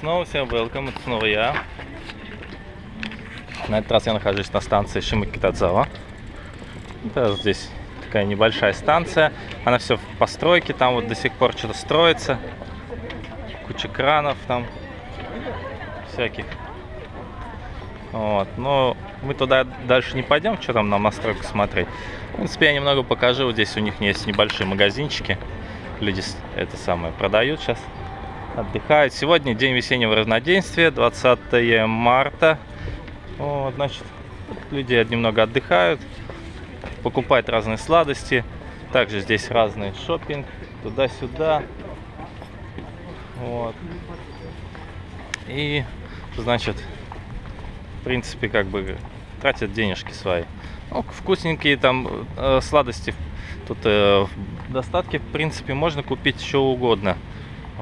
снова всем welcome, это снова я. На этот раз я нахожусь на станции Шимакитадзава. Это здесь такая небольшая станция. Она все в постройке, там вот до сих пор что-то строится. Куча кранов там всяких. Вот. Но мы туда дальше не пойдем, что там нам настройку смотреть. В принципе, я немного покажу. Вот здесь у них есть небольшие магазинчики. Люди это самое продают сейчас. Отдыхают. Сегодня день весеннего равноденствия, 20 марта. Вот, значит, люди немного отдыхают, покупают разные сладости. Также здесь разный шопинг, туда-сюда. Вот. И, значит, в принципе, как бы тратят денежки свои. Ну, вкусненькие там э, сладости тут э, в достатке, в принципе, можно купить что угодно.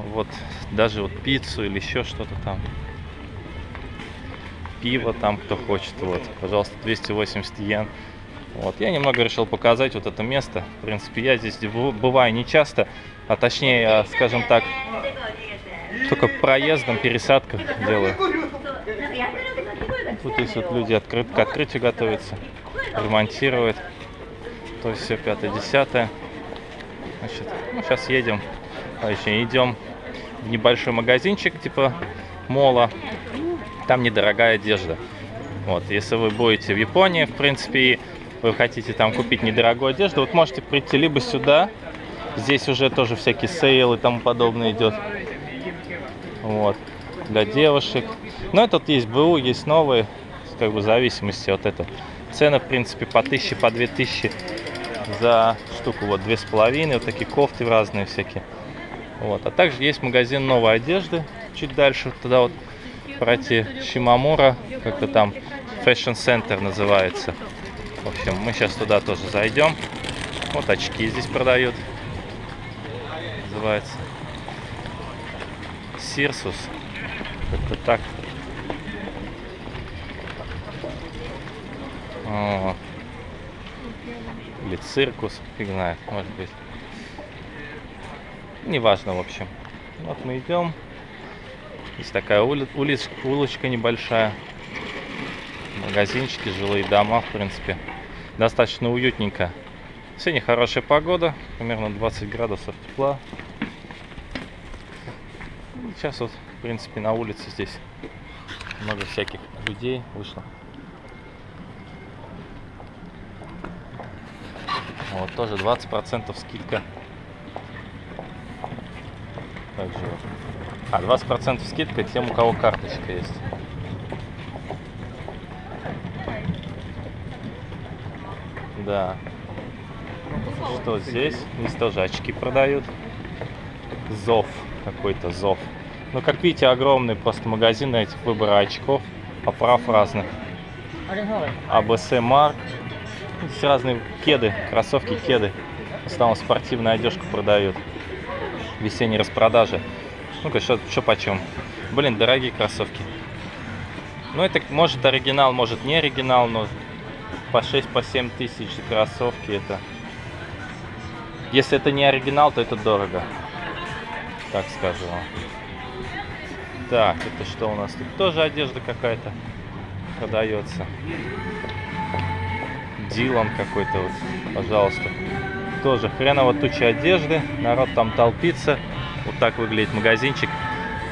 Вот, даже вот пиццу или еще что-то там. Пиво там, кто хочет, вот, пожалуйста, 280 йен. Вот, я немного решил показать вот это место. В принципе, я здесь бываю не часто, а точнее, скажем так, только проездом, пересадках делаю. Тут есть вот люди открыт, к открытию готовятся, ремонтируют. То есть все пятое-десятое. Значит, ну, сейчас едем, еще идем в небольшой магазинчик типа мола. Там недорогая одежда. Вот, если вы будете в Японии, в принципе, вы хотите там купить недорогую одежду, вот можете прийти либо сюда, здесь уже тоже всякие сейлы и тому подобное идет. Вот, для девушек. Но тут есть БУ, есть новые, как бы в зависимости от этого. Цены, в принципе, по 1000, по 2000 за штуку, вот, две с половиной, вот такие кофты разные всякие. Вот. А также есть магазин новой одежды, чуть дальше, туда вот пройти Шимамура, как-то там Fashion Center называется. В общем, мы сейчас туда тоже зайдем. Вот очки здесь продают. Называется. Сирсус. Как-то так. О. Или циркус, фиг знает, может быть. Неважно, в общем. Вот мы идем. Есть такая ули улиц улочка небольшая. Магазинчики, жилые дома, в принципе. Достаточно уютненько. Сегодня хорошая погода, примерно 20 градусов тепла. Сейчас вот, в принципе, на улице здесь много всяких людей вышло. Вот тоже 20% скидка также. А, 20% скидка тем, у кого карточка есть. Да. Что здесь? Здесь тоже очки продают. Зов. Какой-то зов. Ну, как видите, огромный просто магазин этих выбора очков. Оправ разных. АБС Марк. Здесь разные кеды, кроссовки, кеды. В основном спортивную одежку продают весенней распродажи. Ну-ка, что почем? Блин, дорогие кроссовки. Ну, это может оригинал, может не оригинал, но по 6 по 7 тысяч кроссовки это... Если это не оригинал, то это дорого. Так скажу вам. Так, это что у нас тут? Тоже одежда какая-то продается. Дилан какой-то вот, пожалуйста. Тоже хреново туча одежды. Народ там толпится. Вот так выглядит магазинчик.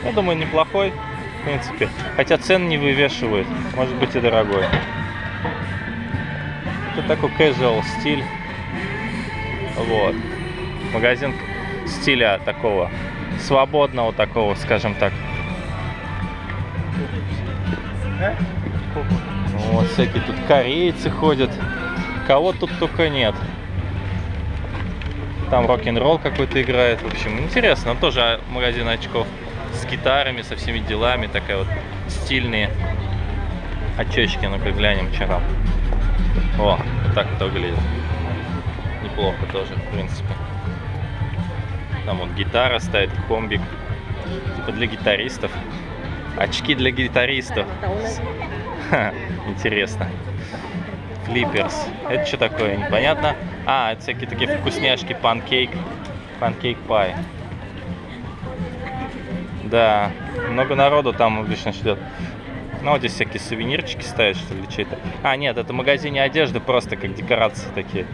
Я думаю, неплохой, в принципе. Хотя цены не вывешивают. Может быть и дорогой. Это такой casual стиль. Вот. Магазин стиля такого свободного такого, скажем так. Вот всякие тут корейцы ходят. Кого тут только нет. Там рок-н-ролл какой-то играет. В общем, интересно. Тоже магазин очков с гитарами, со всеми делами. Такая вот стильные очечки. Ну-ка глянем, что там. О, так это выглядит. Неплохо тоже, в принципе. Там вот гитара стоит, комбик. Типа для гитаристов. Очки для гитаристов. Ха, интересно. Флипперс. Это что такое? Непонятно. А, это всякие такие вкусняшки, панкейк, панкейк пай. Да, много народу там обычно ждет. Ну, вот здесь всякие сувенирчики стоят, что ли, чей-то. А, нет, это в магазине одежды, просто как декорации такие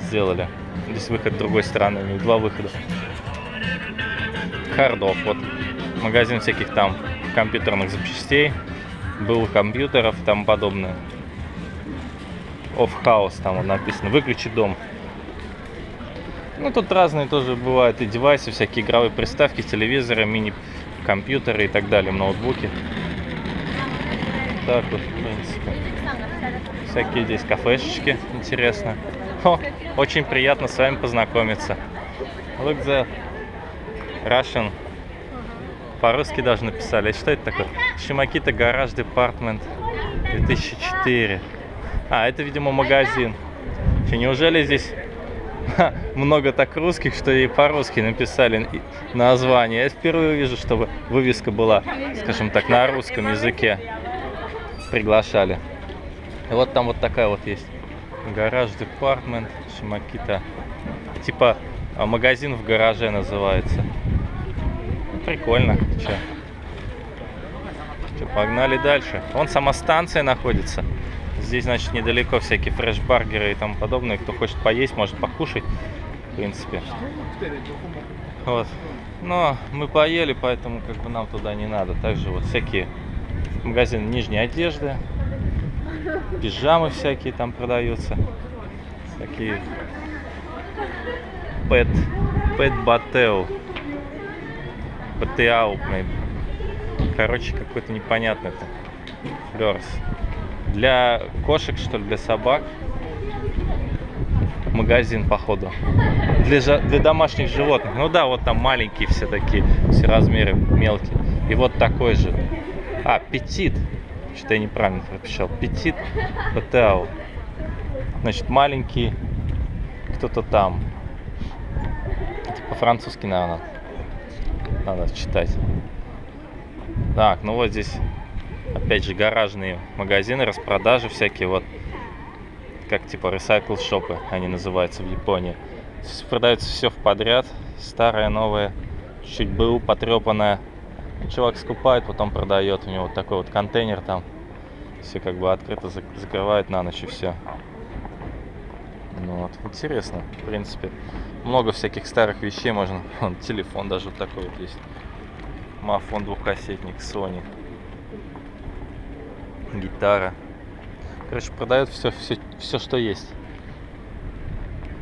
сделали. Здесь выход другой стороны, у них два выхода. Хардов, вот. Магазин всяких там компьютерных запчастей. Был компьютеров и тому подобное. Off House там вот написано. Выключи дом. Ну, тут разные тоже бывают и девайсы, всякие игровые приставки, телевизоры, мини-компьютеры и так далее, ноутбуки. Так вот, в принципе. Всякие здесь кафешечки, интересно. О, очень приятно с вами познакомиться. Look the Russian. По-русски даже написали. Что это такое? Шимакита Гараж Департмент 2004. А, это, видимо, магазин. Че, неужели здесь Ха, много так русских, что и по-русски написали название. Я впервые вижу, чтобы вывеска была, скажем так, на русском языке. Приглашали. И вот там вот такая вот есть. Гараж департмент Шимакита. Типа а, магазин в гараже называется. Ну, прикольно. Че? Че, погнали дальше. Вон сама станция находится. Здесь, значит, недалеко всякие фреш-баргеры и тому подобное. Кто хочет поесть, может покушать, в принципе. Вот. Но мы поели, поэтому как бы нам туда не надо. Также вот всякие магазины нижней одежды, пижамы всякие там продаются. Такие пэт, пэт батео. Батеау, Короче, какой-то непонятный это. Флёрс для кошек, что ли, для собак. Магазин, походу. Для, для домашних животных. Ну да, вот там маленькие все такие, все размеры мелкие. И вот такой же. А, петит. Что-то я неправильно прописал. Петит Патеау. Значит, маленький кто-то там. Это по-французски, наверное. Надо читать. Так, ну вот здесь опять же, гаражные магазины, распродажи всякие, вот, как типа recycle шопы они называются в Японии. Продается все в подряд, старое, новое, чуть-чуть БУ потрепанное. Чувак скупает, потом продает, у него вот такой вот контейнер там, все как бы открыто закрывает на ночь и все. Ну вот, интересно, в принципе. Много всяких старых вещей можно. Вон, телефон даже вот такой вот есть. Мафон двухкассетник Sony гитара. Короче, продает все, все, все, что есть.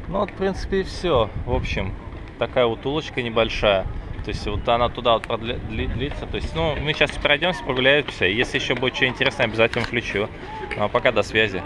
Ну вот, в принципе, и все. В общем, такая вот улочка небольшая. То есть вот она туда вот продлится. То есть, ну, мы сейчас пройдемся, прогуляемся. Если еще будет что интересное, обязательно включу. Ну а пока до связи.